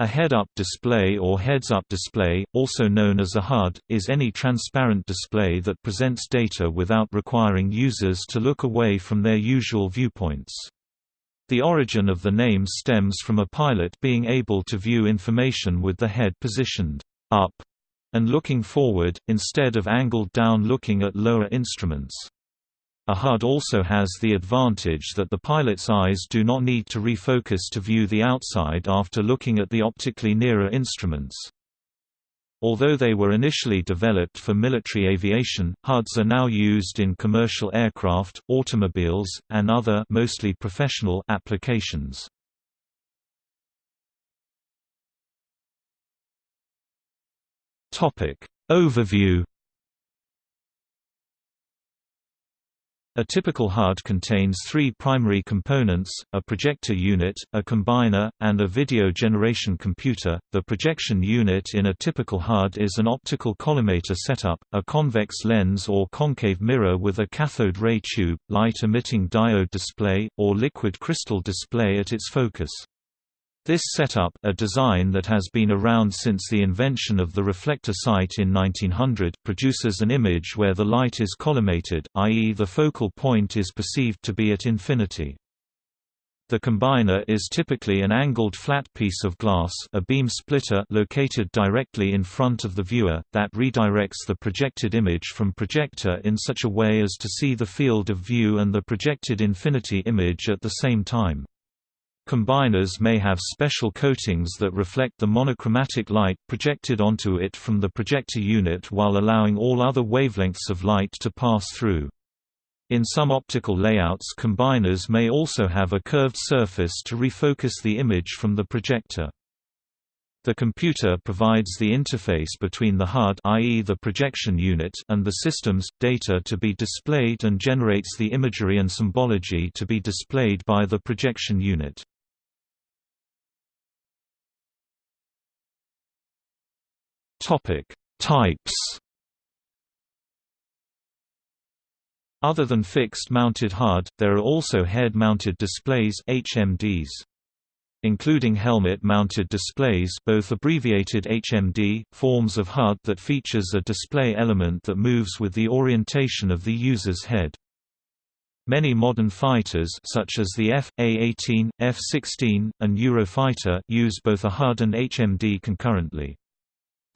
A head-up display or heads-up display, also known as a HUD, is any transparent display that presents data without requiring users to look away from their usual viewpoints. The origin of the name stems from a pilot being able to view information with the head positioned up and looking forward, instead of angled down looking at lower instruments. A HUD also has the advantage that the pilot's eyes do not need to refocus to view the outside after looking at the optically nearer instruments. Although they were initially developed for military aviation, HUDs are now used in commercial aircraft, automobiles, and other mostly professional applications. Topic Overview A typical HUD contains three primary components, a projector unit, a combiner, and a video generation computer. The projection unit in a typical HUD is an optical collimator setup, a convex lens or concave mirror with a cathode ray tube, light-emitting diode display, or liquid crystal display at its focus. This setup a design that has been around since the invention of the reflector sight in 1900 produces an image where the light is collimated, i.e. the focal point is perceived to be at infinity. The combiner is typically an angled flat piece of glass a beam splitter located directly in front of the viewer, that redirects the projected image from projector in such a way as to see the field of view and the projected infinity image at the same time. Combiners may have special coatings that reflect the monochromatic light projected onto it from the projector unit while allowing all other wavelengths of light to pass through. In some optical layouts combiners may also have a curved surface to refocus the image from the projector. The computer provides the interface between the HUD i.e. the projection unit and the system's data to be displayed and generates the imagery and symbology to be displayed by the projection unit. Topic: Types. Other than fixed-mounted HUD, there are also head-mounted displays HMDs. Including helmet-mounted displays both abbreviated HMD, forms of HUD that features a display element that moves with the orientation of the user's head. Many modern fighters such as the F.A-18, F-16, and Eurofighter use both a HUD and HMD concurrently.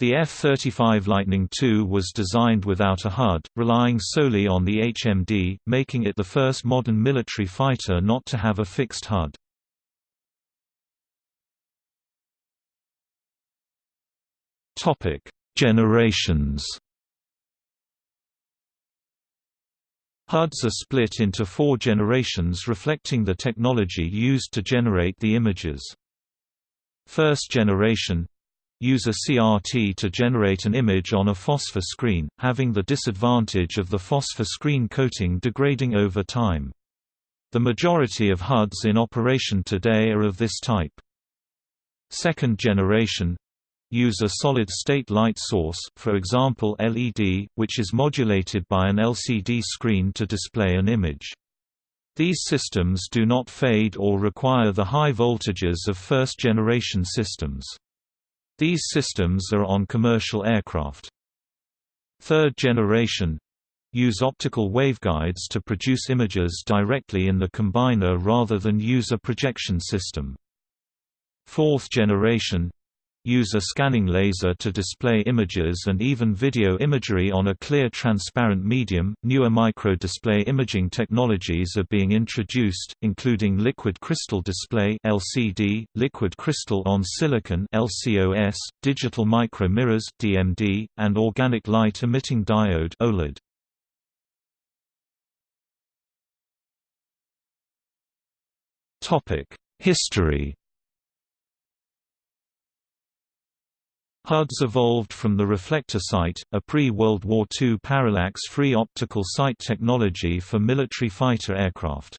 The F-35 Lightning II was designed without a HUD, relying solely on the HMD, making it the first modern military fighter not to have a fixed HUD. Generations HUDs are split into four generations reflecting the technology used to generate the images. First generation use a CRT to generate an image on a phosphor screen, having the disadvantage of the phosphor screen coating degrading over time. The majority of HUDs in operation today are of this type. Second generation use a solid-state light source for example LED, which is modulated by an LCD screen to display an image. These systems do not fade or require the high voltages of first-generation systems. These systems are on commercial aircraft. Third generation use optical waveguides to produce images directly in the combiner rather than use a projection system. Fourth generation use a scanning laser to display images and even video imagery on a clear transparent medium. Newer micro-display imaging technologies are being introduced, including liquid crystal display (LCD), liquid crystal on silicon (LCOS), digital micro mirrors (DMD), and organic light emitting diode (OLED). Topic: History HUDs evolved from the reflector sight, a pre-World War II parallax-free optical sight technology for military fighter aircraft.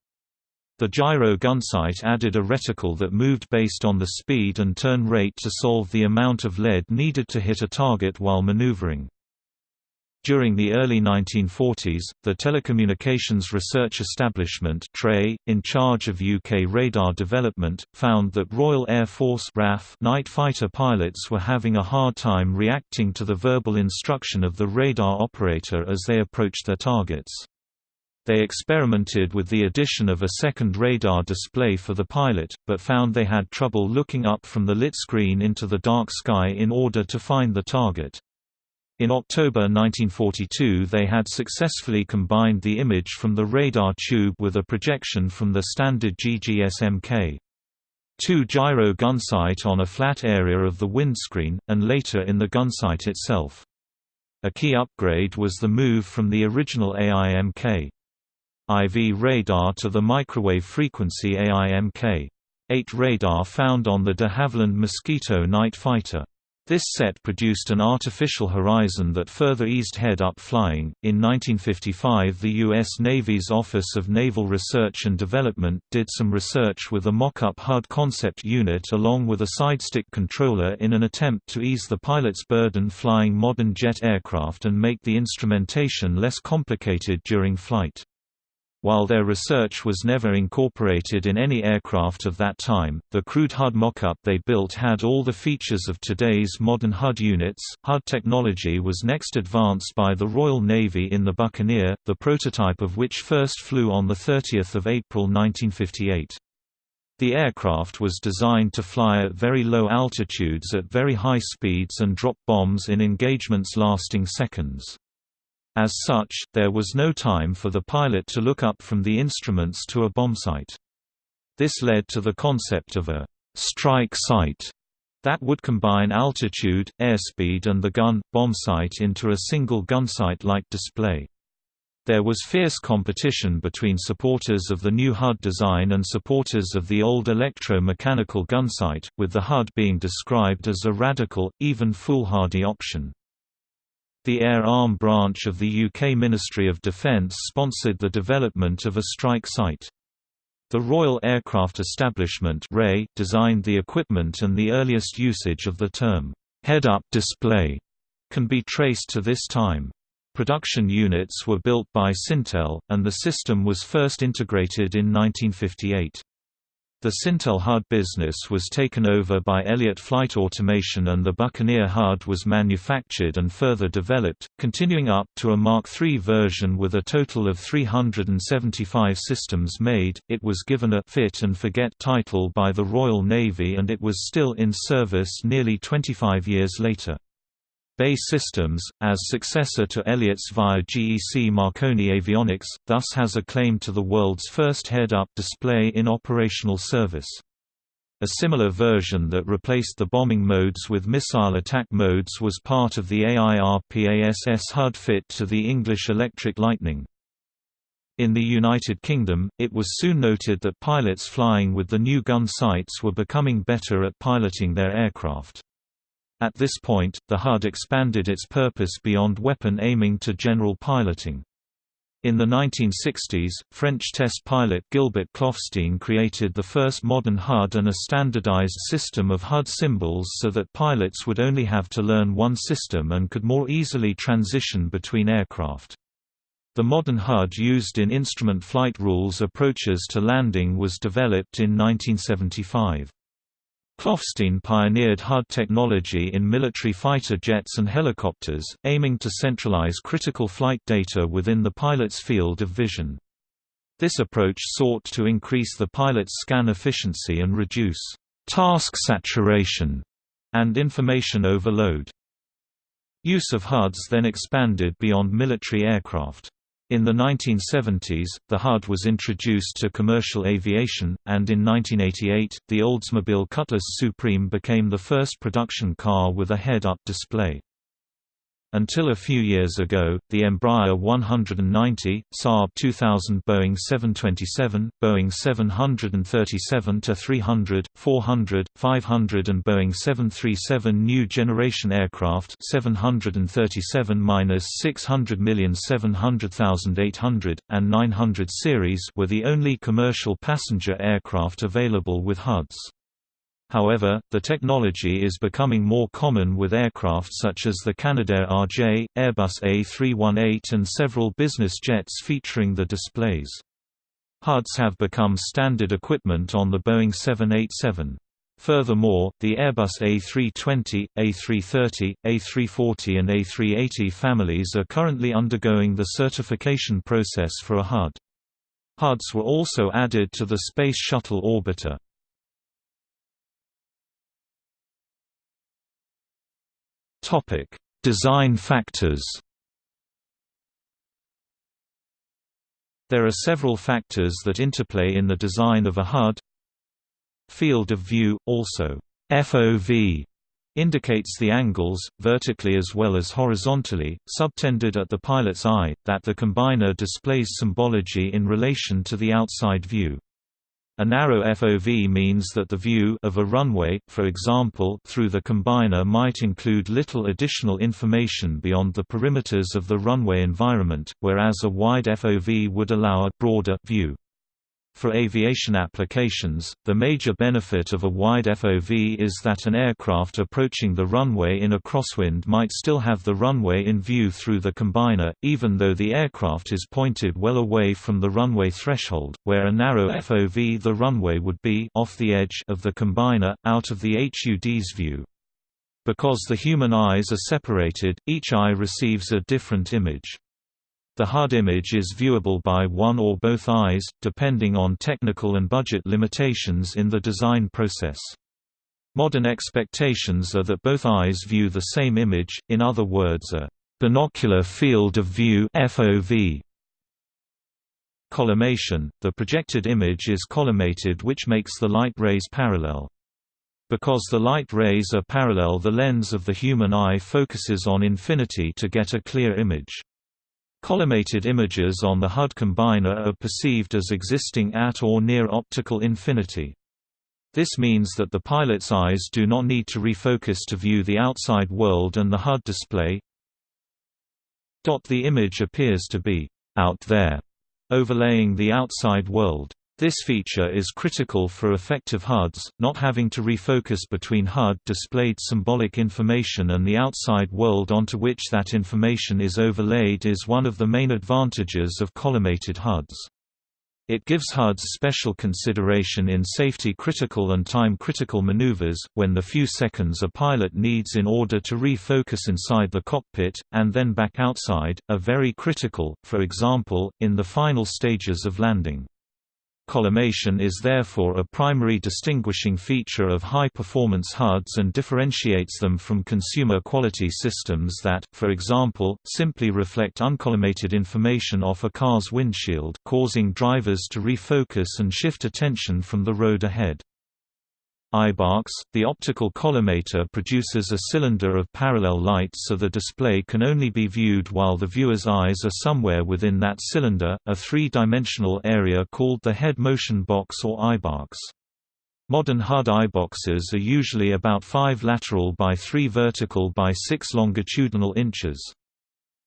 The gyro gunsight added a reticle that moved based on the speed and turn rate to solve the amount of lead needed to hit a target while maneuvering. During the early 1940s, the Telecommunications Research Establishment TRE, in charge of UK radar development, found that Royal Air Force RAF night fighter pilots were having a hard time reacting to the verbal instruction of the radar operator as they approached their targets. They experimented with the addition of a second radar display for the pilot, but found they had trouble looking up from the lit screen into the dark sky in order to find the target. In October 1942 they had successfully combined the image from the radar tube with a projection from the standard GGS-Mk. 2 gyro gunsight on a flat area of the windscreen, and later in the gunsight itself. A key upgrade was the move from the original AIMK. IV radar to the microwave frequency AIMK. 8 radar found on the de Havilland Mosquito night fighter. This set produced an artificial horizon that further eased head-up flying. In 1955, the U.S. Navy's Office of Naval Research and Development did some research with a mock-up HUD concept unit along with a sidestick controller in an attempt to ease the pilot's burden flying modern jet aircraft and make the instrumentation less complicated during flight. While their research was never incorporated in any aircraft of that time, the crude HUD mockup they built had all the features of today's modern HUD units. HUD technology was next advanced by the Royal Navy in the Buccaneer, the prototype of which first flew on 30 April 1958. The aircraft was designed to fly at very low altitudes at very high speeds and drop bombs in engagements lasting seconds. As such, there was no time for the pilot to look up from the instruments to a bombsight. This led to the concept of a strike sight that would combine altitude, airspeed and the gun, bombsight into a single gunsight-like display. There was fierce competition between supporters of the new HUD design and supporters of the old electro-mechanical gunsight, with the HUD being described as a radical, even foolhardy option. The Air Arm branch of the UK Ministry of Defence sponsored the development of a strike sight. The Royal Aircraft Establishment designed the equipment and the earliest usage of the term, head-up display, can be traced to this time. Production units were built by Cintel, and the system was first integrated in 1958. The Cintel HUD business was taken over by Elliott Flight Automation and the Buccaneer HUD was manufactured and further developed, continuing up to a Mark III version with a total of 375 systems made. It was given a fit and forget title by the Royal Navy and it was still in service nearly 25 years later. BAE Systems, as successor to Elliott's via GEC Marconi Avionics, thus has a claim to the world's first head-up display in operational service. A similar version that replaced the bombing modes with missile attack modes was part of the AIRPASS HUD fit to the English Electric Lightning. In the United Kingdom, it was soon noted that pilots flying with the new gun sights were becoming better at piloting their aircraft. At this point, the HUD expanded its purpose beyond weapon aiming to general piloting. In the 1960s, French test pilot Gilbert Klopfstein created the first modern HUD and a standardized system of HUD symbols so that pilots would only have to learn one system and could more easily transition between aircraft. The modern HUD used in instrument flight rules approaches to landing was developed in 1975. Klopfstein pioneered HUD technology in military fighter jets and helicopters, aiming to centralize critical flight data within the pilot's field of vision. This approach sought to increase the pilot's scan efficiency and reduce task saturation and information overload. Use of HUDs then expanded beyond military aircraft. In the 1970s, the HUD was introduced to commercial aviation, and in 1988, the Oldsmobile Cutlass Supreme became the first production car with a head-up display. Until a few years ago, the Embraer 190, Saab 2000 Boeing 727, Boeing 737-300, 400, 500 and Boeing 737 new generation aircraft 737-600,700,800, and 900 series were the only commercial passenger aircraft available with HUDs. However, the technology is becoming more common with aircraft such as the Canadair RJ, Airbus A318 and several business jets featuring the displays. HUDs have become standard equipment on the Boeing 787. Furthermore, the Airbus A320, A330, A340 and A380 families are currently undergoing the certification process for a HUD. HUDs were also added to the Space Shuttle orbiter. Design factors There are several factors that interplay in the design of a HUD. Field of view, also FOV, indicates the angles, vertically as well as horizontally, subtended at the pilot's eye, that the combiner displays symbology in relation to the outside view. A narrow FOV means that the view of a runway, for example through the combiner might include little additional information beyond the perimeters of the runway environment, whereas a wide FOV would allow a broader view. For aviation applications, the major benefit of a wide FOV is that an aircraft approaching the runway in a crosswind might still have the runway in view through the combiner, even though the aircraft is pointed well away from the runway threshold, where a narrow FOV the runway would be off the edge of the combiner, out of the HUD's view. Because the human eyes are separated, each eye receives a different image. The HUD image is viewable by one or both eyes, depending on technical and budget limitations in the design process. Modern expectations are that both eyes view the same image, in other words a binocular field of view FOV. Collimation – The projected image is collimated which makes the light rays parallel. Because the light rays are parallel the lens of the human eye focuses on infinity to get a clear image. Collimated images on the HUD combiner are perceived as existing at or near optical infinity. This means that the pilot's eyes do not need to refocus to view the outside world and the HUD display. The image appears to be out there, overlaying the outside world. This feature is critical for effective HUDs, not having to refocus between HUD-displayed symbolic information and the outside world onto which that information is overlaid is one of the main advantages of collimated HUDs. It gives HUDs special consideration in safety-critical and time-critical maneuvers, when the few seconds a pilot needs in order to refocus inside the cockpit, and then back outside, are very critical, for example, in the final stages of landing. Collimation is therefore a primary distinguishing feature of high-performance HUDs and differentiates them from consumer quality systems that, for example, simply reflect uncollimated information off a car's windshield causing drivers to refocus and shift attention from the road ahead. Eyebox, the optical collimator produces a cylinder of parallel light so the display can only be viewed while the viewer's eyes are somewhere within that cylinder, a three-dimensional area called the head motion box or eyebox. Modern HUD eyeboxes are usually about 5 lateral by 3 vertical by 6 longitudinal inches.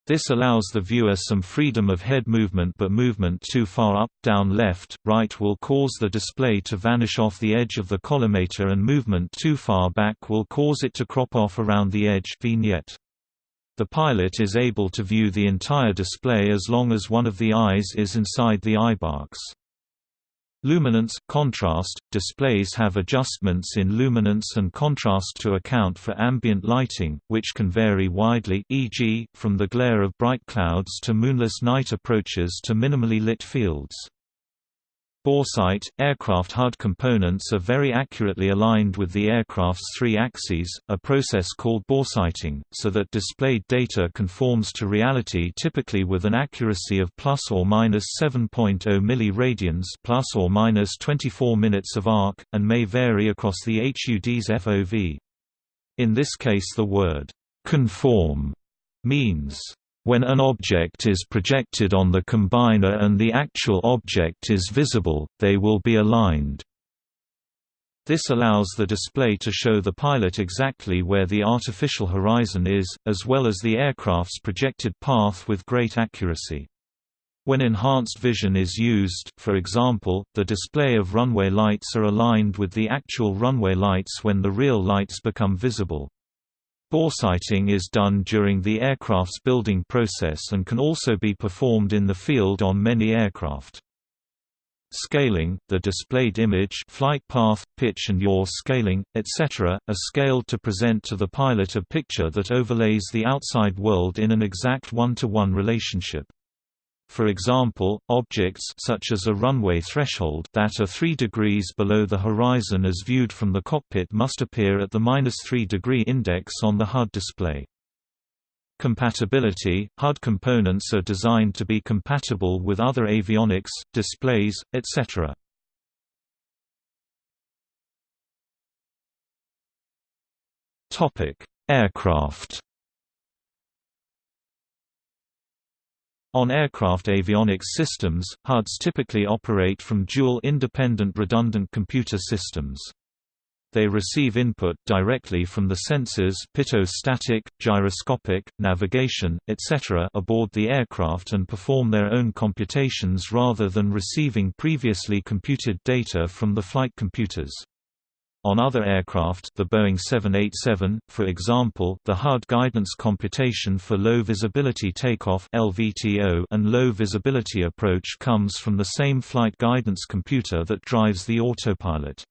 This allows the viewer some freedom of head movement but movement too far up, down left, right will cause the display to vanish off the edge of the collimator and movement too far back will cause it to crop off around the edge vignette. The pilot is able to view the entire display as long as one of the eyes is inside the eyebox. Luminance, contrast, displays have adjustments in luminance and contrast to account for ambient lighting, which can vary widely e.g., from the glare of bright clouds to moonless night approaches to minimally lit fields. Boresight – Aircraft HUD components are very accurately aligned with the aircraft's three axes, a process called boresighting, so that displayed data conforms to reality typically with an accuracy of plus or minus 7.0 milliradians plus or minus 24 minutes of arc, and may vary across the HUD's FOV. In this case the word «conform» means when an object is projected on the combiner and the actual object is visible, they will be aligned. This allows the display to show the pilot exactly where the artificial horizon is, as well as the aircraft's projected path with great accuracy. When enhanced vision is used for example, the display of runway lights are aligned with the actual runway lights when the real lights become visible. Boresighting is done during the aircraft's building process and can also be performed in the field on many aircraft. Scaling, the displayed image flight path, pitch and yaw scaling, etc., are scaled to present to the pilot a picture that overlays the outside world in an exact one-to-one -one relationship. For example, objects such as a runway threshold that are 3 degrees below the horizon as viewed from the cockpit must appear at the minus 3 degree index on the HUD display. Compatibility – HUD components are designed to be compatible with other avionics, displays, etc. Aircraft On aircraft avionics systems, HUDs typically operate from dual independent redundant computer systems. They receive input directly from the sensors pitot-static, gyroscopic, navigation, etc. aboard the aircraft and perform their own computations rather than receiving previously computed data from the flight computers. On other aircraft the Boeing 787, for example the HUD guidance computation for low visibility takeoff LVTO and low visibility approach comes from the same flight guidance computer that drives the autopilot.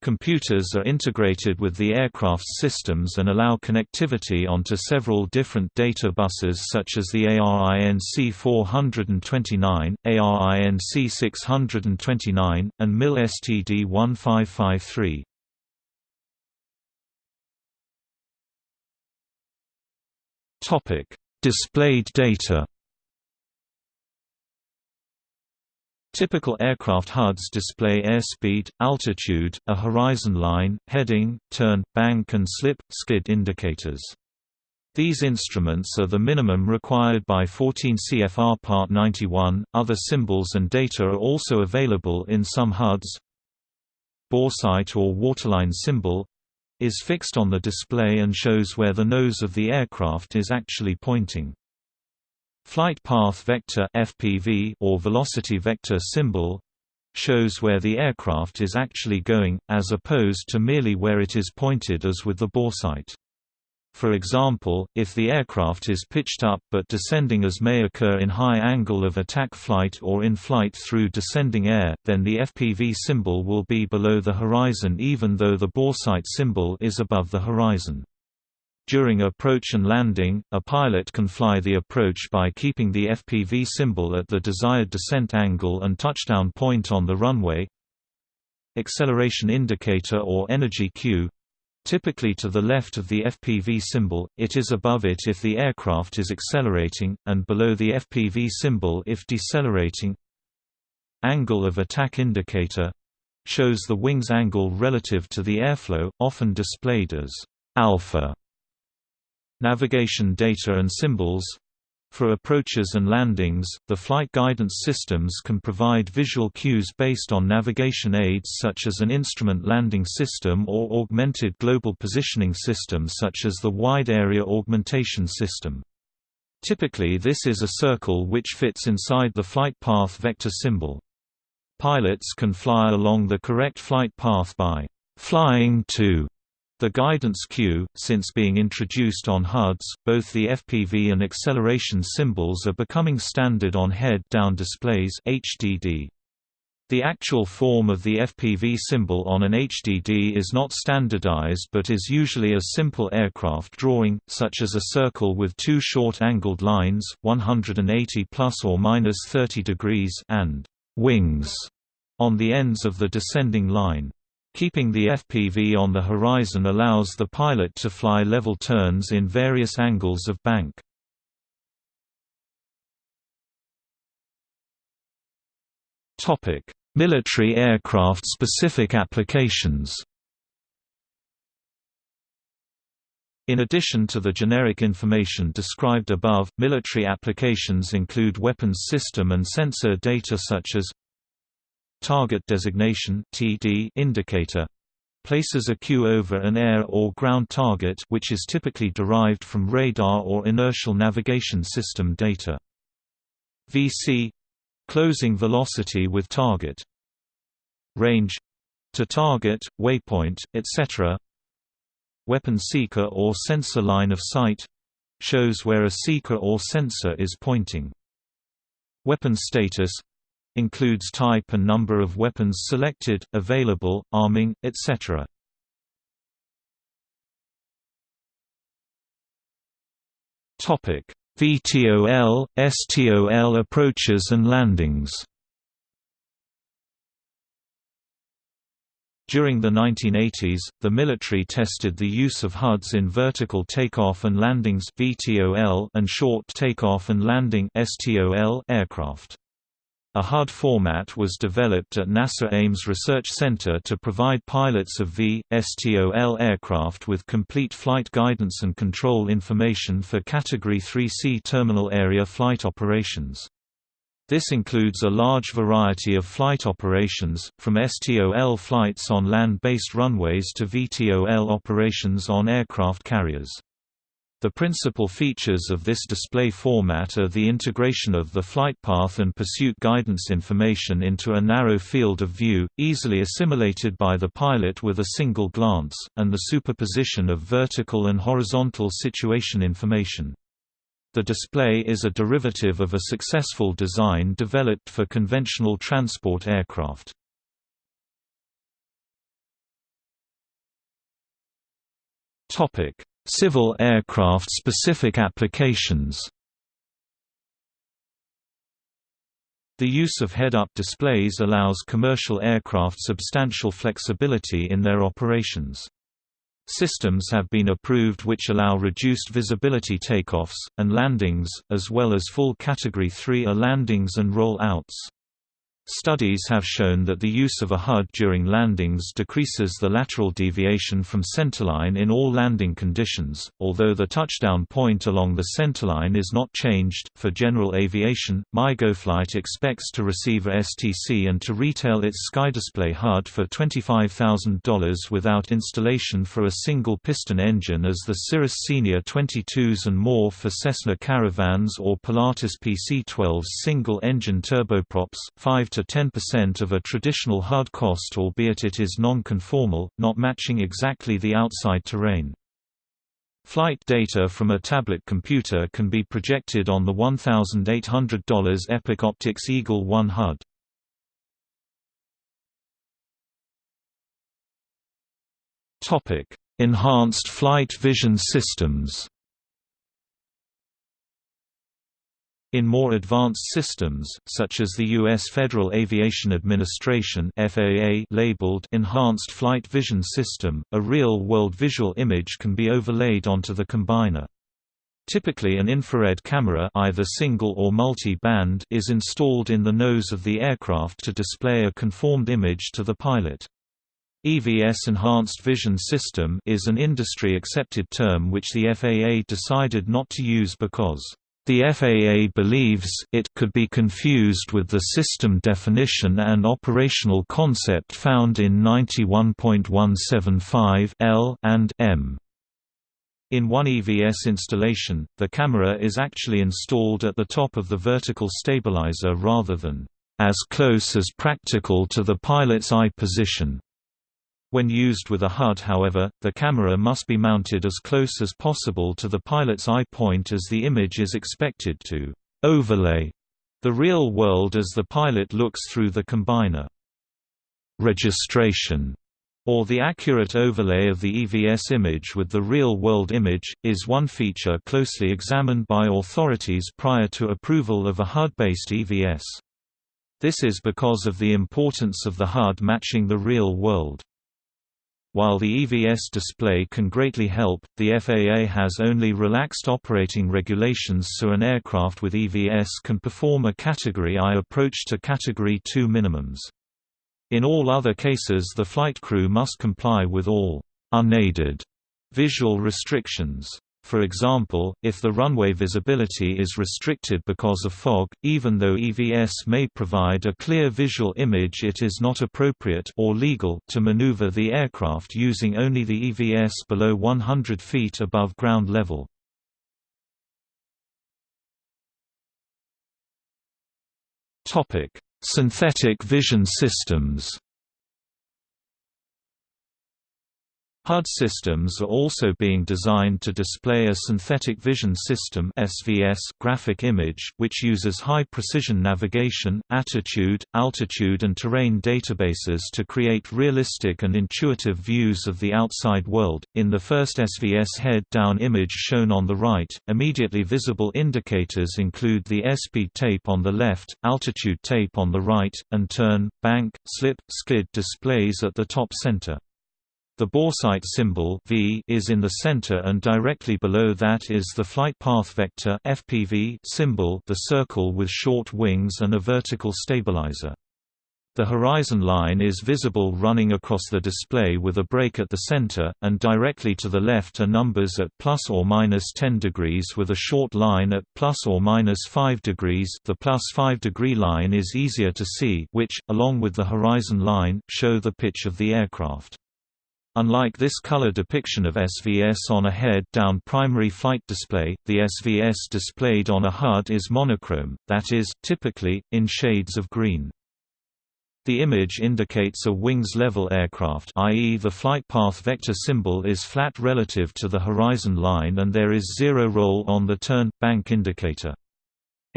Computers are integrated with the aircraft's systems and allow connectivity onto several different data buses such as the ARINC 429, ARINC 629, and MIL STD 1553. Topic: Displayed data. Typical aircraft HUDs display airspeed, altitude, a horizon line, heading, turn, bank and slip, skid indicators. These instruments are the minimum required by 14 CFR Part 91. Other symbols and data are also available in some HUDs. Boresight or waterline symbol is fixed on the display and shows where the nose of the aircraft is actually pointing. Flight path vector (FPV) or velocity vector symbol shows where the aircraft is actually going, as opposed to merely where it is pointed as with the boresight. For example, if the aircraft is pitched up but descending as may occur in high angle of attack flight or in flight through descending air, then the FPV symbol will be below the horizon even though the boresight symbol is above the horizon. During approach and landing, a pilot can fly the approach by keeping the FPV symbol at the desired descent angle and touchdown point on the runway. Acceleration indicator or energy cue Typically to the left of the FPV symbol, it is above it if the aircraft is accelerating, and below the FPV symbol if decelerating. Angle of attack indicator shows the wing's angle relative to the airflow, often displayed as alpha. Navigation data and symbols for approaches and landings, the flight guidance systems can provide visual cues based on navigation aids such as an instrument landing system or augmented global positioning system such as the Wide Area Augmentation System. Typically this is a circle which fits inside the flight path vector symbol. Pilots can fly along the correct flight path by flying to the guidance cue, since being introduced on HUDs, both the FPV and acceleration symbols are becoming standard on head-down displays HDD. The actual form of the FPV symbol on an HDD is not standardized but is usually a simple aircraft drawing, such as a circle with two short angled lines, 180 plus or minus 30 degrees and wings on the ends of the descending line. Keeping the FPV on the horizon allows the pilot to fly level turns in various angles of bank. Military aircraft specific applications In addition to the generic information described above, military applications include weapons system and sensor data such as Target designation (TD) indicator places a cue over an air or ground target which is typically derived from radar or inertial navigation system data. VC closing velocity with target range to target, waypoint, etc. Weapon seeker or sensor line of sight shows where a seeker or sensor is pointing. Weapon status includes type and number of weapons selected, available, arming, etc. Topic: VTOL, STOL approaches and landings. During the 1980s, the military tested the use of HUDs in vertical takeoff and landings (VTOL) and short takeoff and landing (STOL) aircraft. A HUD format was developed at NASA Ames Research Center to provide pilots of V, STOL aircraft with complete flight guidance and control information for Category 3C terminal area flight operations. This includes a large variety of flight operations, from STOL flights on land-based runways to VTOL operations on aircraft carriers. The principal features of this display format are the integration of the flight path and pursuit guidance information into a narrow field of view, easily assimilated by the pilot with a single glance, and the superposition of vertical and horizontal situation information. The display is a derivative of a successful design developed for conventional transport aircraft. Topic: Civil aircraft specific applications The use of head-up displays allows commercial aircraft substantial flexibility in their operations. Systems have been approved which allow reduced visibility takeoffs, and landings, as well as full Category 3A landings and roll-outs. Studies have shown that the use of a HUD during landings decreases the lateral deviation from centerline in all landing conditions, although the touchdown point along the centerline is not changed. For general aviation, MyGoFlight expects to receive a STC and to retail its SkyDisplay HUD for $25,000 without installation for a single piston engine as the Cirrus Senior 22s and more for Cessna Caravans or Pilatus PC-12's single-engine turboprops, 5 to 10% of a traditional HUD cost albeit it is non-conformal, not matching exactly the outside terrain. Flight data from a tablet computer can be projected on the $1,800 Epic Optix Eagle 1 HUD. Enhanced flight vision systems In more advanced systems, such as the U.S. Federal Aviation Administration FAA labeled Enhanced Flight Vision System, a real-world visual image can be overlaid onto the combiner. Typically an infrared camera either single or multi-band is installed in the nose of the aircraft to display a conformed image to the pilot. EVS Enhanced Vision System is an industry-accepted term which the FAA decided not to use because the FAA believes it could be confused with the system definition and operational concept found in 91.175 L and M. In one EVS installation, the camera is actually installed at the top of the vertical stabilizer rather than as close as practical to the pilot's eye position. When used with a HUD however, the camera must be mounted as close as possible to the pilot's eye point as the image is expected to «overlay» the real world as the pilot looks through the combiner. Registration or the accurate overlay of the EVS image with the real-world image, is one feature closely examined by authorities prior to approval of a HUD-based EVS. This is because of the importance of the HUD matching the real world. While the EVS display can greatly help, the FAA has only relaxed operating regulations so an aircraft with EVS can perform a Category I approach to Category II minimums. In all other cases the flight crew must comply with all unaided visual restrictions. For example, if the runway visibility is restricted because of fog, even though EVS may provide a clear visual image it is not appropriate or legal to maneuver the aircraft using only the EVS below 100 feet above ground level. Synthetic vision systems HUD systems are also being designed to display a synthetic vision system (SVS) graphic image, which uses high-precision navigation, attitude, altitude and terrain databases to create realistic and intuitive views of the outside world. In the first SVS head-down image shown on the right, immediately visible indicators include the airspeed tape on the left, altitude tape on the right, and turn, bank, slip, skid displays at the top center. The boresight symbol v is in the center and directly below that is the flight path vector FPV symbol the circle with short wings and a vertical stabilizer. The horizon line is visible running across the display with a break at the center, and directly to the left are numbers at plus or minus 10 degrees with a short line at plus or minus 5 degrees the plus 5 degree line is easier to see which, along with the horizon line, show the pitch of the aircraft. Unlike this color depiction of SVS on a head-down primary flight display, the SVS displayed on a HUD is monochrome, that is, typically, in shades of green. The image indicates a wings-level aircraft i.e. the flight path vector symbol is flat relative to the horizon line and there is zero roll on the turn, bank indicator.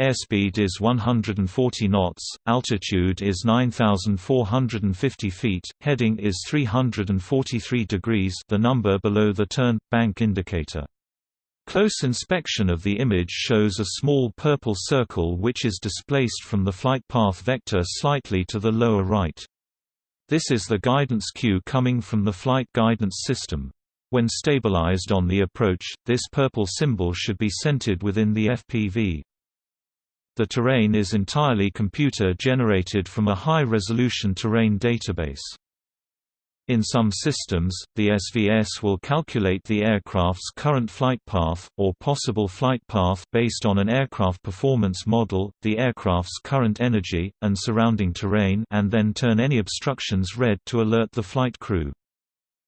Airspeed is 140 knots, altitude is 9,450 feet, heading is 343 degrees the number below the turn, bank indicator. Close inspection of the image shows a small purple circle which is displaced from the flight path vector slightly to the lower right. This is the guidance cue coming from the flight guidance system. When stabilized on the approach, this purple symbol should be centered within the FPV. The terrain is entirely computer-generated from a high-resolution terrain database. In some systems, the SVS will calculate the aircraft's current flight path, or possible flight path based on an aircraft performance model, the aircraft's current energy, and surrounding terrain and then turn any obstructions red to alert the flight crew.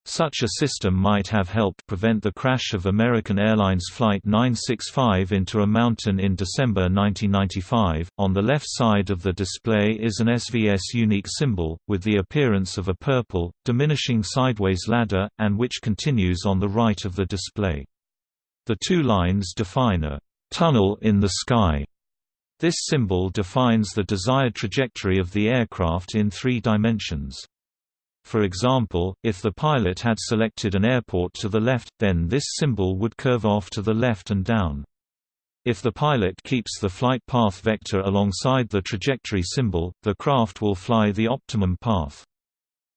Such a system might have helped prevent the crash of American Airlines Flight 965 into a mountain in December 1995. On the left side of the display is an SVS unique symbol, with the appearance of a purple, diminishing sideways ladder, and which continues on the right of the display. The two lines define a tunnel in the sky. This symbol defines the desired trajectory of the aircraft in three dimensions. For example, if the pilot had selected an airport to the left, then this symbol would curve off to the left and down. If the pilot keeps the flight path vector alongside the trajectory symbol, the craft will fly the optimum path.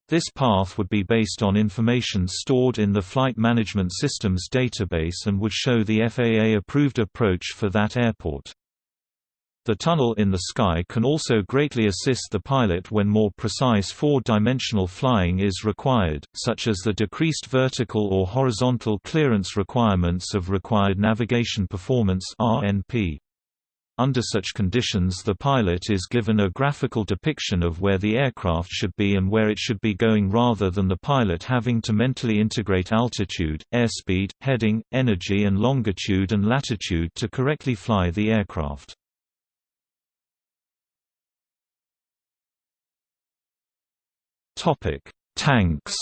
This path would be based on information stored in the Flight Management Systems database and would show the FAA-approved approach for that airport. The tunnel in the sky can also greatly assist the pilot when more precise four-dimensional flying is required, such as the decreased vertical or horizontal clearance requirements of Required Navigation Performance RNP. Under such conditions the pilot is given a graphical depiction of where the aircraft should be and where it should be going rather than the pilot having to mentally integrate altitude, airspeed, heading, energy and longitude and latitude to correctly fly the aircraft. Topic: Tanks.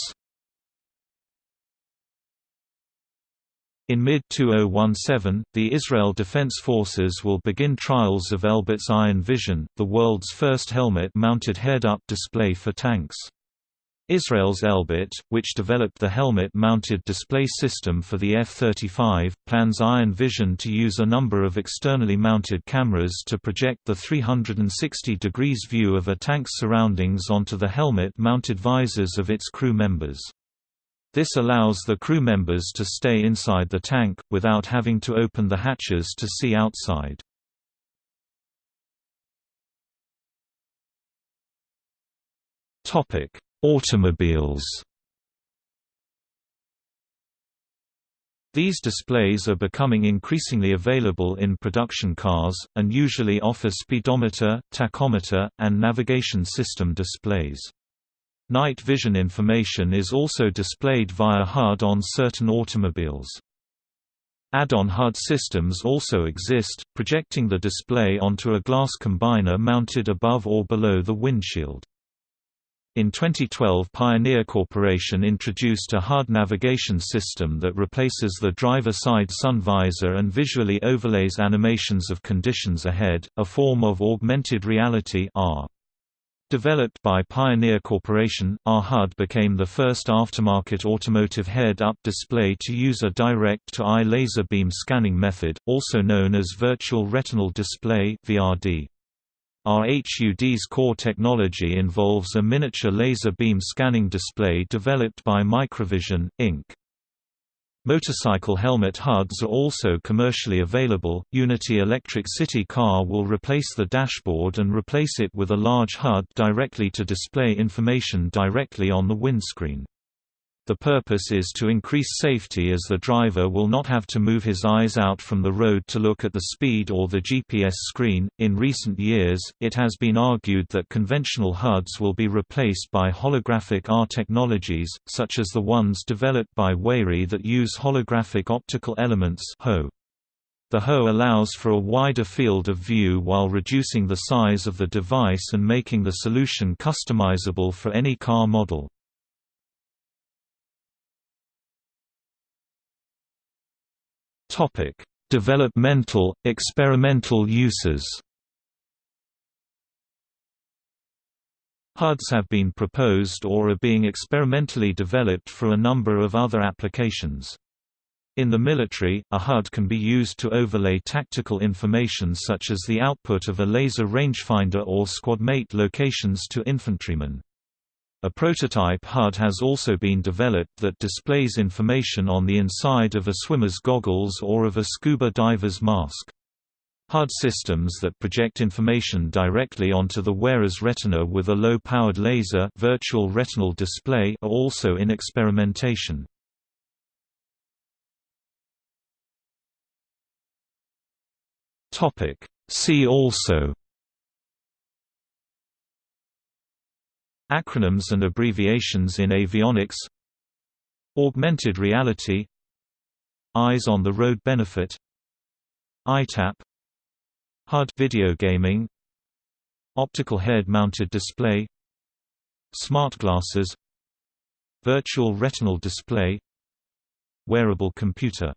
In mid-2017, the Israel Defense Forces will begin trials of Elbit's Iron Vision, the world's first helmet-mounted head-up display for tanks. Israel's Elbit, which developed the helmet-mounted display system for the F-35, plans Iron Vision to use a number of externally mounted cameras to project the 360 degrees view of a tank's surroundings onto the helmet-mounted visors of its crew members. This allows the crew members to stay inside the tank, without having to open the hatches to see outside. Topic Automobiles These displays are becoming increasingly available in production cars, and usually offer speedometer, tachometer, and navigation system displays. Night vision information is also displayed via HUD on certain automobiles. Add-on HUD systems also exist, projecting the display onto a glass combiner mounted above or below the windshield. In 2012 Pioneer Corporation introduced a HUD navigation system that replaces the driver-side sun visor and visually overlays animations of conditions ahead, a form of augmented reality AR. Developed by Pioneer Corporation, R-HUD became the first aftermarket automotive head-up display to use a direct-to-eye laser beam scanning method, also known as Virtual Retinal Display VRD. RHUD's core technology involves a miniature laser beam scanning display developed by Microvision, Inc. Motorcycle helmet HUDs are also commercially available. Uniti Electric City Car will replace the dashboard and replace it with a large HUD directly to display information directly on the windscreen. The purpose is to increase safety as the driver will not have to move his eyes out from the road to look at the speed or the GPS screen. In recent years, it has been argued that conventional HUDs will be replaced by holographic AR technologies, such as the ones developed by WayRay that use holographic optical elements (HO). The HO allows for a wider field of view while reducing the size of the device and making the solution customizable for any car model. Topic: Developmental, experimental uses. HUDs have been proposed or are being experimentally developed for a number of other applications. In the military, a HUD can be used to overlay tactical information such as the output of a laser rangefinder or squadmate locations to infantrymen. A prototype HUD has also been developed that displays information on the inside of a swimmer's goggles or of a scuba diver's mask. HUD systems that project information directly onto the wearer's retina with a low-powered laser virtual retinal display are also in experimentation. See also Acronyms and abbreviations in avionics Augmented reality Eyes on the Road benefit EyeTap HUD video gaming Optical head-mounted display Smart glasses Virtual retinal display Wearable computer